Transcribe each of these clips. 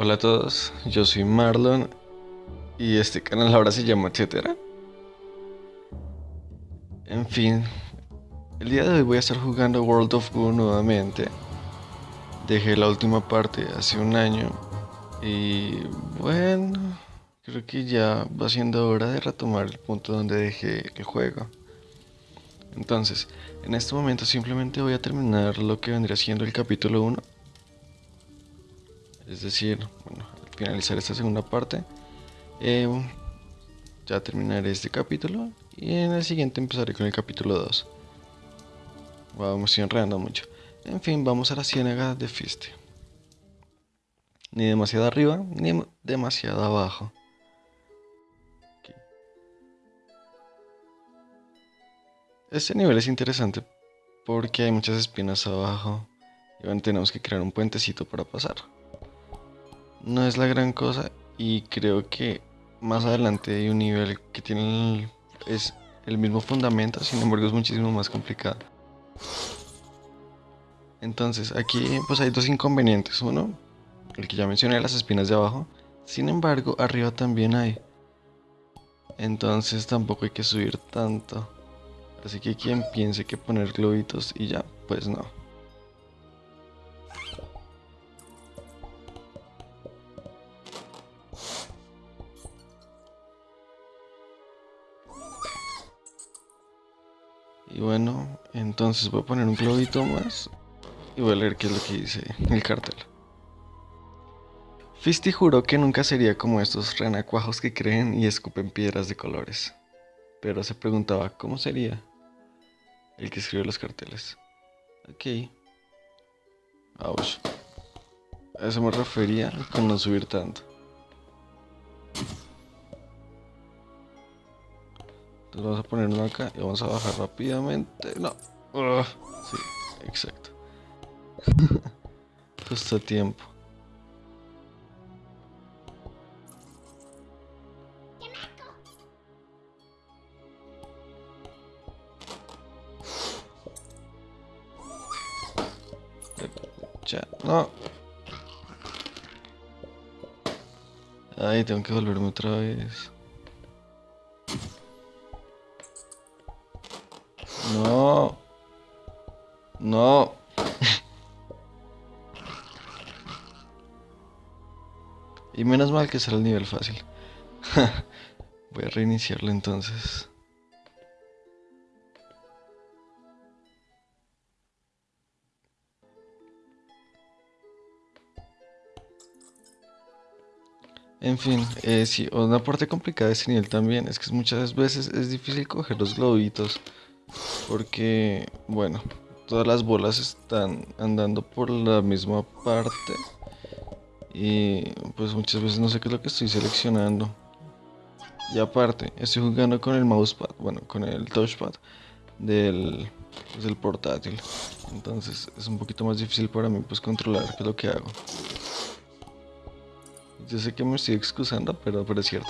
Hola a todos, yo soy Marlon y este canal ahora se llama etcétera. En fin, el día de hoy voy a estar jugando World of Goo nuevamente. Dejé la última parte hace un año y bueno, creo que ya va siendo hora de retomar el punto donde dejé el juego. Entonces, en este momento simplemente voy a terminar lo que vendría siendo el capítulo 1 es decir, bueno, al finalizar esta segunda parte, eh, ya terminaré este capítulo y en el siguiente empezaré con el capítulo 2. Wow, me estoy enredando mucho. En fin, vamos a la ciénaga de Fiste. Ni demasiado arriba, ni demasiado abajo. Este nivel es interesante porque hay muchas espinas abajo y tenemos que crear un puentecito para pasar no es la gran cosa y creo que más adelante hay un nivel que tiene el, es el mismo fundamento, sin embargo es muchísimo más complicado. Entonces aquí pues hay dos inconvenientes. Uno, el que ya mencioné, las espinas de abajo. Sin embargo, arriba también hay. Entonces tampoco hay que subir tanto. Así que quien piense que poner globitos y ya, pues no. Y bueno, entonces voy a poner un globito más y voy a leer qué es lo que dice el cartel. Fisty juró que nunca sería como estos renacuajos que creen y escupen piedras de colores. Pero se preguntaba cómo sería el que escribió los carteles. Ok. Ouch. A eso me refería con no subir tanto. Entonces vamos a poner uno acá y vamos a bajar rápidamente. No. sí, exacto. Justo a tiempo. Ya, no. Ay, tengo que volverme otra vez. Menos mal que será el nivel fácil. Voy a reiniciarlo entonces. En fin, eh, sí, una parte complicada de este nivel también es que muchas veces es difícil coger los globitos. Porque, bueno, todas las bolas están andando por la misma parte. Y pues muchas veces no sé qué es lo que estoy seleccionando. Y aparte, estoy jugando con el mousepad, bueno, con el touchpad del, pues, del portátil. Entonces es un poquito más difícil para mí pues controlar qué es lo que hago. Yo sé que me estoy excusando, pero, pero es cierto.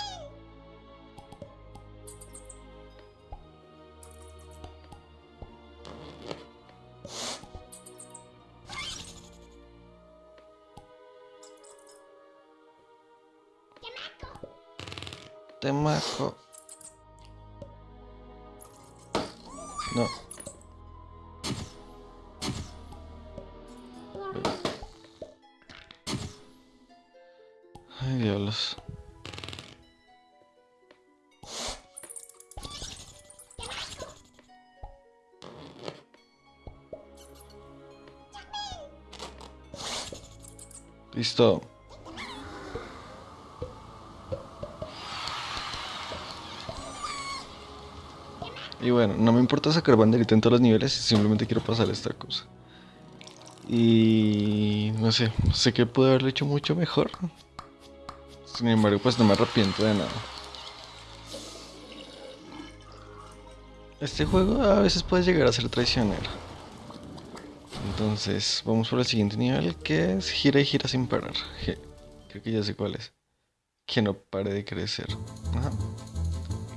Temaco. No. Ay, diablos. Listo. Y bueno, no me importa sacar banderita en todos los niveles, simplemente quiero pasar esta cosa. Y no sé, sé que pude haberlo hecho mucho mejor. Sin embargo, pues no me arrepiento de nada. Este juego a veces puede llegar a ser traicionero. Entonces, vamos por el siguiente nivel, que es gira y gira sin parar. Creo que ya sé cuál es. Que no pare de crecer.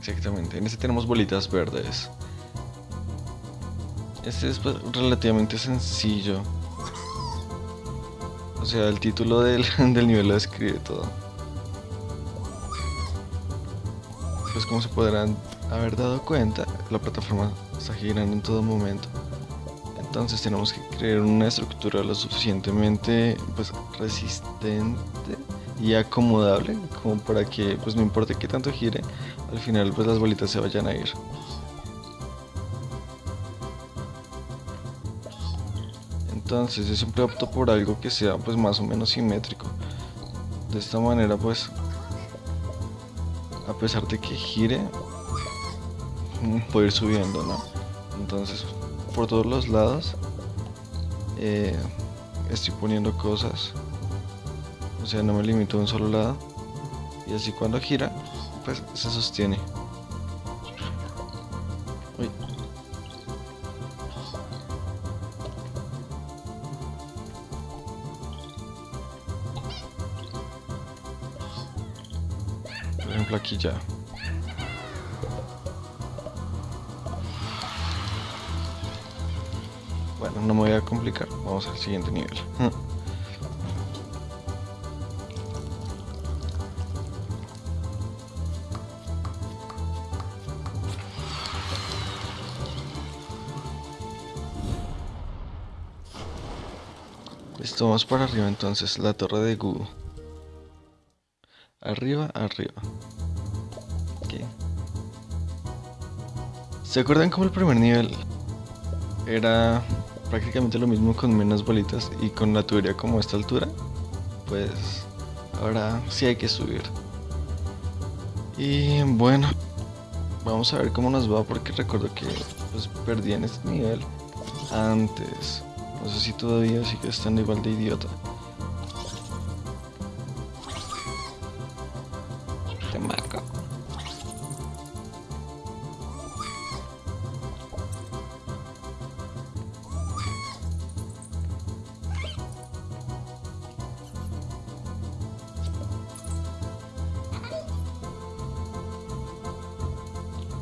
Exactamente, en este tenemos bolitas verdes. Este es pues, relativamente sencillo. O sea, el título del, del nivel lo describe todo. Pues como se podrán haber dado cuenta, la plataforma está girando en todo momento. Entonces tenemos que crear una estructura lo suficientemente pues, resistente y acomodable como para que pues no importe qué tanto gire, al final pues las bolitas se vayan a ir. Entonces yo siempre opto por algo que sea pues más o menos simétrico. De esta manera pues a pesar de que gire mm, puede ir subiendo, ¿no? Entonces por todos los lados eh, estoy poniendo cosas o sea no me limito a un solo lado y así cuando gira pues se sostiene por ejemplo aquí ya Bueno, no me voy a complicar. Vamos al siguiente nivel. Listo, vamos para arriba entonces, la torre de Gu. Arriba, arriba. Okay. ¿Se acuerdan cómo el primer nivel era prácticamente lo mismo con menos bolitas y con la tubería como a esta altura, pues ahora sí hay que subir. Y bueno, vamos a ver cómo nos va porque recuerdo que pues perdí en este nivel antes. No sé si todavía sigue estando igual de idiota.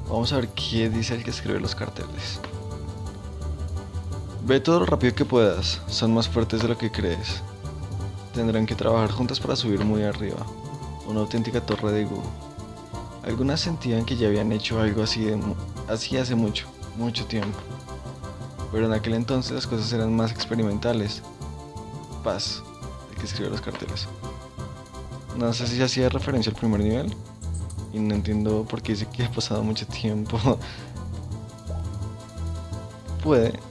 Vamos a ver qué dice el que escribe los carteles. Ve todo lo rápido que puedas, son más fuertes de lo que crees. Tendrán que trabajar juntas para subir muy arriba, una auténtica torre de Gu. Algunas sentían que ya habían hecho algo así, así hace mucho, mucho tiempo. Pero en aquel entonces las cosas eran más experimentales. Paz, el que escribe los carteles. No sé si hacía referencia al primer nivel, y no entiendo por qué dice que ha pasado mucho tiempo. Puede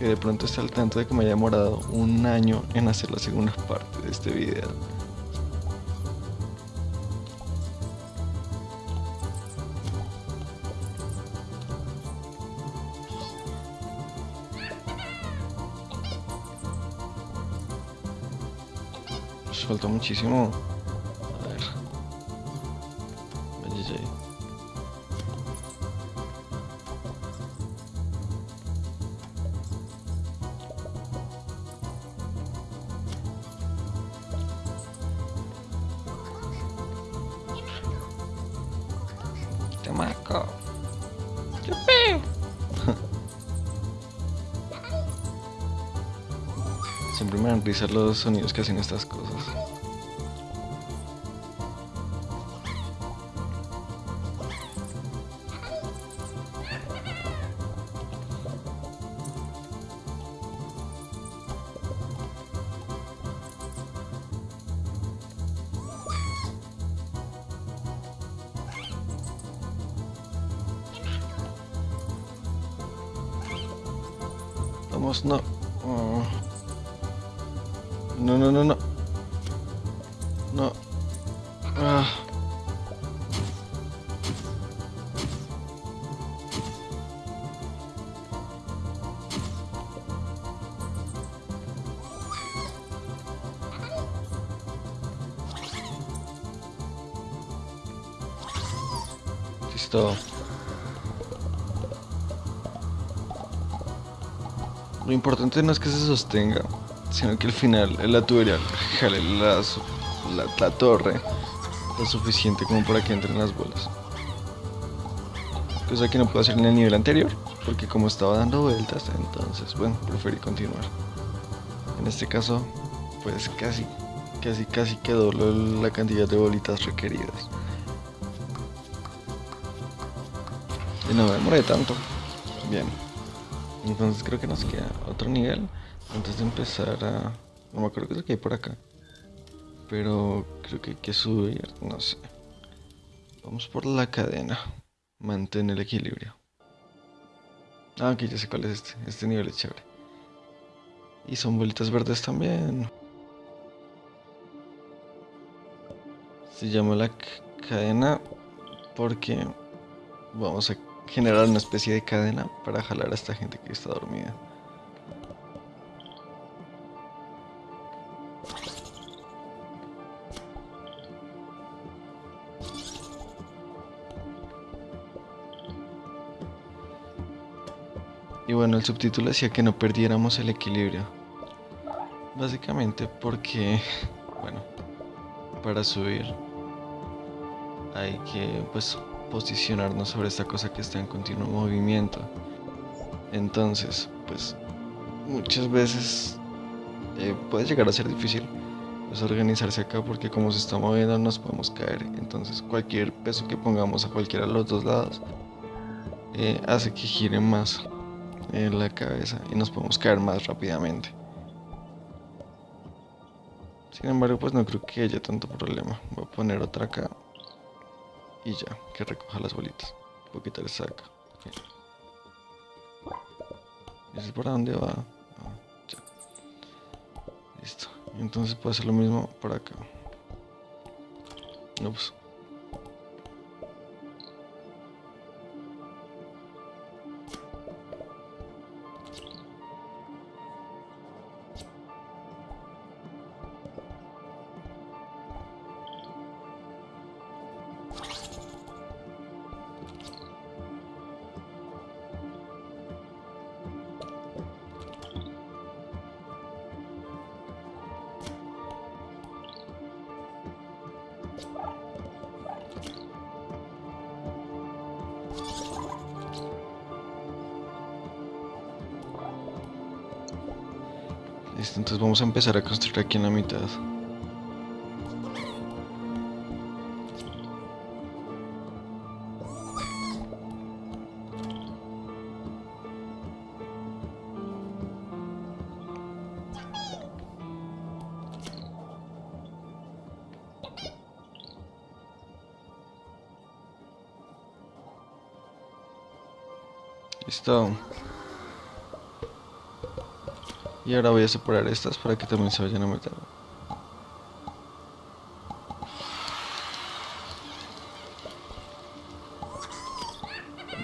que de pronto esté al tanto de que me haya demorado un año en hacer la segunda parte de este video. Falta muchísimo. Chamaco. ¡Qué Siempre me dan risa los sonidos que hacen estas cosas. Vamos, no. Oh. No, no, no. No. Importante no es que se sostenga, sino que al final la tubería jale la, la, torre lo suficiente como para que entren las bolas. Cosa que no puedo hacer en el nivel anterior, porque como estaba dando vueltas, entonces, bueno, preferí continuar. En este caso, pues casi, casi, casi quedó la cantidad de bolitas requeridas. Y no me demoré tanto. Bien. Entonces creo que nos queda otro nivel antes de empezar a... No me acuerdo qué es lo que hay por acá. Pero creo que hay que subir, no sé. Vamos por la cadena. Mantén el equilibrio. Ah, aquí ya sé cuál es este. Este nivel es chévere. Y son bolitas verdes también. Se llama la cadena porque vamos a generar una especie de cadena para jalar a esta gente que está dormida. Y bueno, el subtítulo decía que no perdiéramos el equilibrio. Básicamente porque, bueno, para subir hay que pues posicionarnos sobre esta cosa que está en continuo movimiento. Entonces, pues muchas veces eh, puede llegar a ser difícil pues, organizarse acá porque como se está moviendo nos podemos caer. Entonces cualquier peso que pongamos a cualquiera de los dos lados eh, hace que gire más en la cabeza y nos podemos caer más rápidamente. Sin embargo, pues no creo que haya tanto problema. Voy a poner otra acá y ya, que recoja las bolitas. Voy a quitar esa acá. ¿Y ese para dónde va? Ya. Listo. Entonces puedo hacer lo mismo para acá. No, Entonces vamos a empezar a construir aquí en la mitad. Listo. Y ahora voy a separar estas para que también se vayan a meter.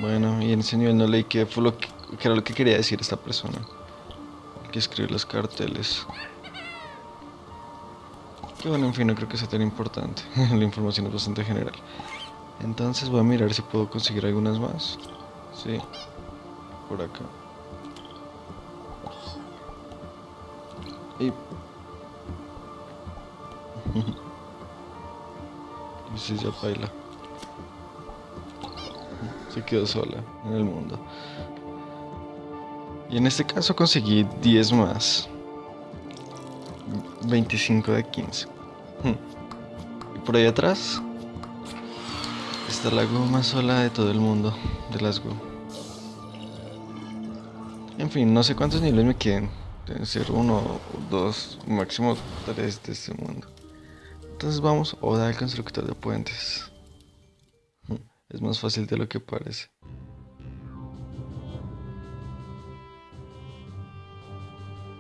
Bueno, y en ese nivel no leí qué fue lo que, era lo que quería decir esta persona. que escribe los carteles. Que bueno, en fin, no creo que sea tan importante. La información es bastante general. Entonces voy a mirar si puedo conseguir algunas más. Sí, por acá. Y... y si ya baila. Se quedó sola en el mundo. Y en este caso conseguí 10 más. 25 de 15. Y por ahí atrás está la goma sola de todo el mundo de las Go. En fin, no sé cuántos niveles me queden. Deben ser uno, dos, máximo tres de este mundo. Entonces vamos, Oda al constructor de puentes. Es más fácil de lo que parece.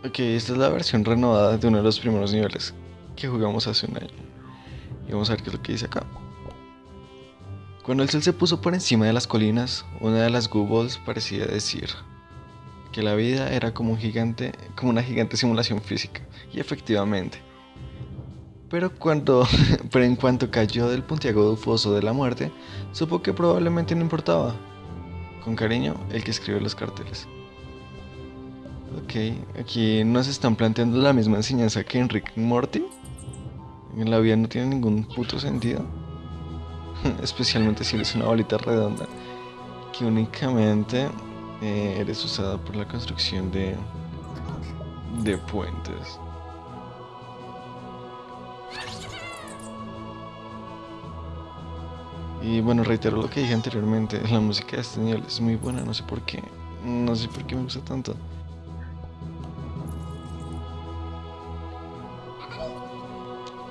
Ok, esta es la versión renovada de uno de los primeros niveles que jugamos hace un año. Y vamos a ver qué es lo que dice acá. Cuando el sol se puso por encima de las colinas, una de las Goobles parecía decir, que la vida era como un gigante, como una gigante simulación física. Y efectivamente. Pero cuando, pero en cuanto cayó del puntiagudo foso de la muerte, supo que probablemente no importaba. Con cariño, el que escribe los carteles. Ok, aquí nos están planteando la misma enseñanza que en Rick Morty. En la vida no tiene ningún puto sentido. Especialmente si eres una bolita redonda que únicamente eh, eres usada por la construcción de, de puentes. Y bueno, reitero lo que dije anteriormente, la música de este nivel es muy buena, no sé por qué, no sé por qué me gusta tanto.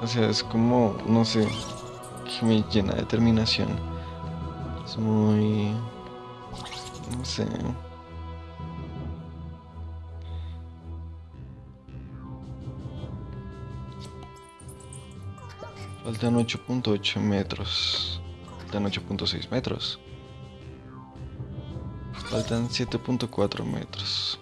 O sea, es como, no sé, que me llena de determinación. Es muy no sé. Faltan 8.8 metros. Faltan 8.6 metros. Faltan 7.4 metros.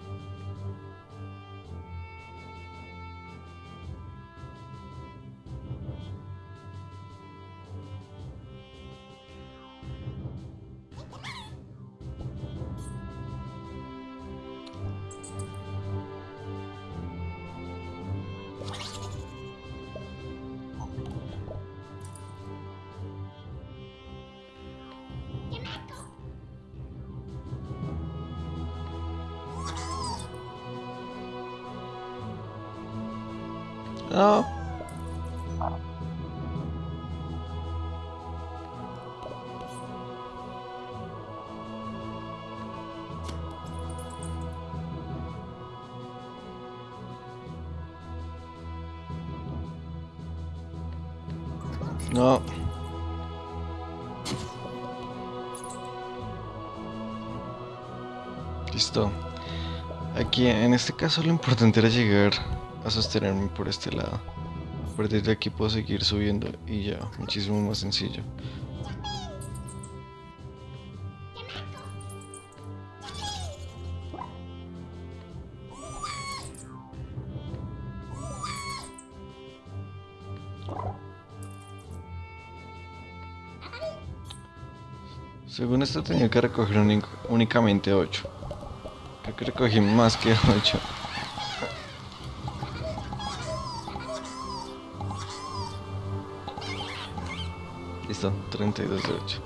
No. No. Listo. Aquí en este caso lo importante era llegar a sostenerme por este lado. A partir de aquí puedo seguir subiendo y ya, muchísimo más sencillo. Según esto tenía que recoger únicamente 8. Creo que recogí más que 8. Listo, 32 de 8.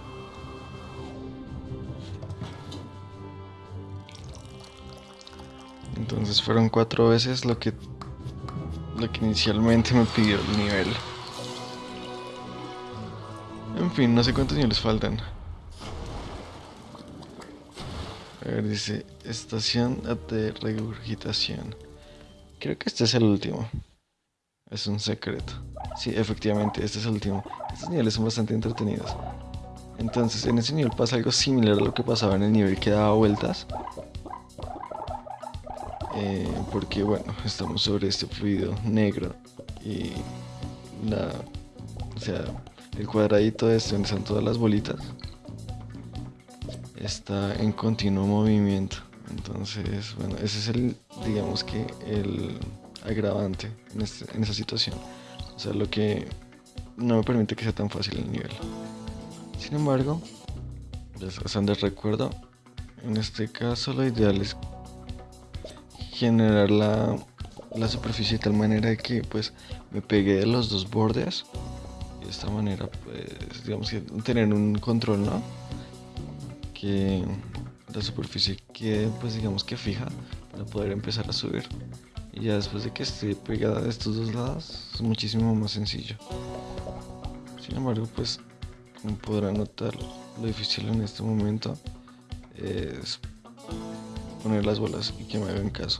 Entonces fueron cuatro veces lo que lo que inicialmente me pidió el nivel. En fin, no sé cuántos niveles faltan. A ver, dice estación de regurgitación. Creo que este es el último. Es un secreto. Sí, efectivamente, este es el último. Estos niveles son bastante entretenidos. Entonces, en ese nivel pasa algo similar a lo que pasaba en el nivel que daba vueltas. Eh, porque, bueno, estamos sobre este fluido negro. Y la... O sea, el cuadradito este donde están todas las bolitas está en continuo movimiento. Entonces, bueno, ese es el, digamos que el agravante en, este, en esa situación. O sea, lo que no me permite que sea tan fácil el nivel. Sin embargo, son de recuerdo, en este caso lo ideal es generar la, la superficie de tal manera que pues me pegue de los dos bordes y de esta manera pues digamos que tener un control, ¿no? que la superficie quede pues digamos que fija para poder empezar a subir y ya después de que esté pegada de estos dos lados es muchísimo más sencillo. Sin embargo pues como podrán notar lo difícil en este momento es poner las bolas y que me hagan caso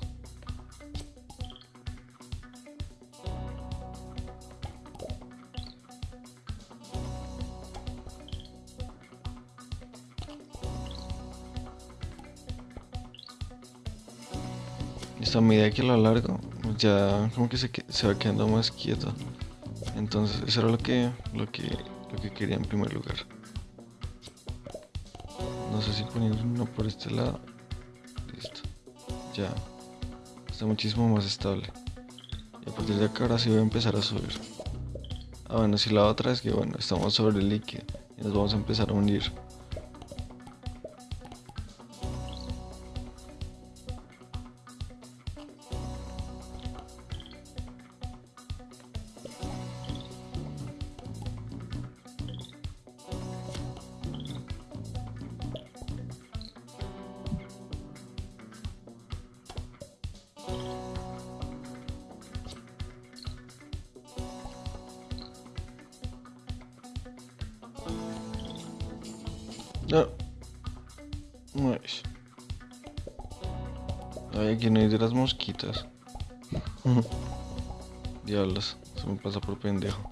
a medida que lo alargo, ya como que se, se va quedando más quieto. Entonces, eso era lo que, lo que, lo que quería en primer lugar. No sé si poniendo uno por este lado. Listo. Ya. Está muchísimo más estable. Y a partir de acá ahora sí voy a empezar a subir. Ah, bueno, si la otra es que bueno, estamos sobre el líquido y nos vamos a empezar a unir. No. Ay, aquí no hay de las mosquitas. Diablos, se me pasa por pendejo.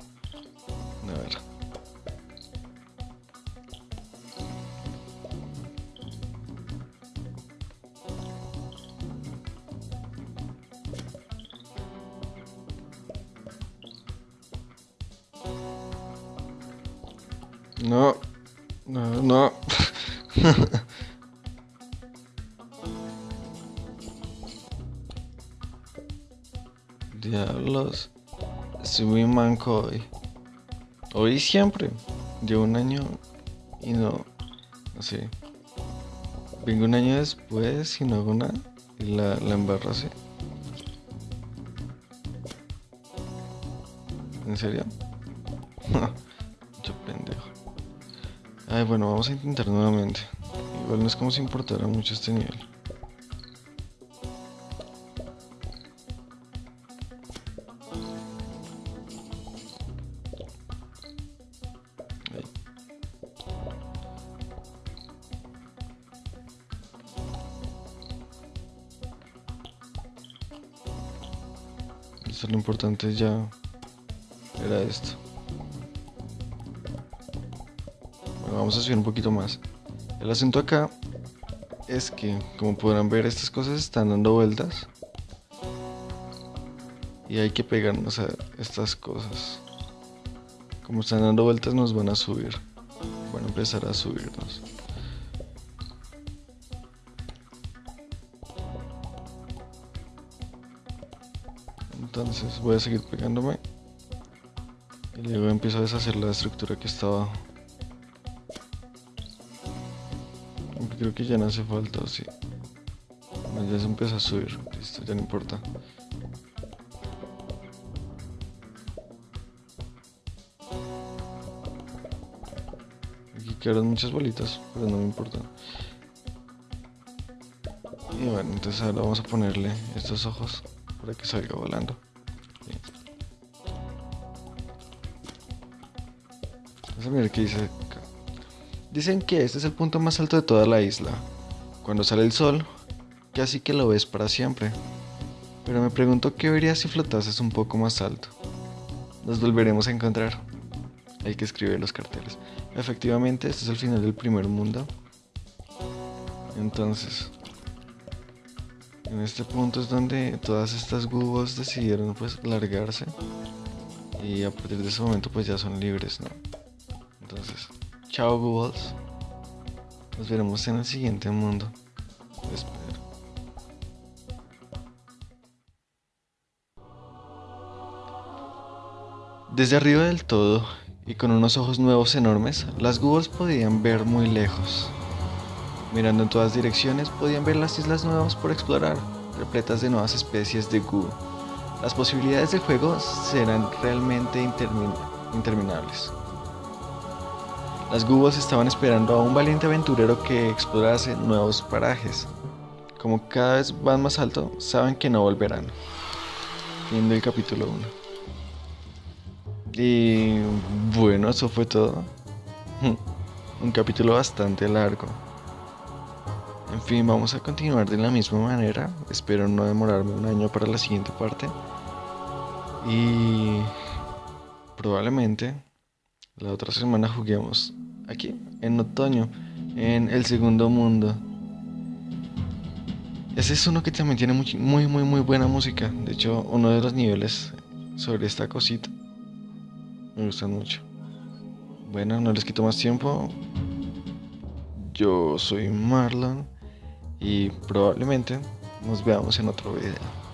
Diablos. Estoy manco hoy. Hoy siempre. Llevo un año y no. Sé. Vengo un año después y no hago nada. Y la, la embarro así. ¿En serio? Yo pendejo. Ay, bueno, vamos a intentar nuevamente. Igual no es como si importara mucho este nivel. Esto lo importante ya era esto. Bueno, vamos a subir un poquito más. El asunto acá es que, como podrán ver, estas cosas están dando vueltas. Y hay que pegarnos a estas cosas. Como están dando vueltas nos van a subir. Van a empezar a subirnos. Entonces voy a seguir pegándome. Y luego empiezo a deshacer la estructura que está abajo. Aunque creo que ya no hace falta, ¿o sí? Ya se empieza a subir. Listo, ya no importa. Aquí quedaron muchas bolitas, pero no me importa. Y bueno, entonces ahora vamos a ponerle estos ojos para que salga volando. A qué dice acá. Dicen que este es el punto más alto de toda la isla. Cuando sale el sol, casi que lo ves para siempre. Pero me pregunto qué verías si flotases un poco más alto. Nos volveremos a encontrar. Hay que escribir los carteles. Efectivamente, este es el final del primer mundo. Entonces, en este punto es donde todas estas gubos decidieron pues largarse. Y a partir de ese momento pues ya son libres, ¿no? Entonces, chao gubos. Nos veremos en el siguiente mundo. Desde arriba del todo, y con unos ojos nuevos enormes, las gubos podían ver muy lejos. Mirando en todas direcciones, podían ver las islas nuevas por explorar, repletas de nuevas especies de gu. Las posibilidades del juego serán realmente intermin interminables. Las gubos estaban esperando a un valiente aventurero que explorase nuevos parajes. Como cada vez van más alto, saben que no volverán. Fin del capítulo 1. Y bueno, eso fue todo. Un capítulo bastante largo. En fin, vamos a continuar de la misma manera. Espero no demorarme un año para la siguiente parte. Y probablemente la otra semana juguemos aquí, en otoño, en el segundo mundo. Ese es uno que también tiene muy, muy, muy, muy buena música. De hecho, uno de los niveles sobre esta cosita me gustan mucho. Bueno, no les quito más tiempo. Yo soy Marlon y probablemente nos veamos en otro video.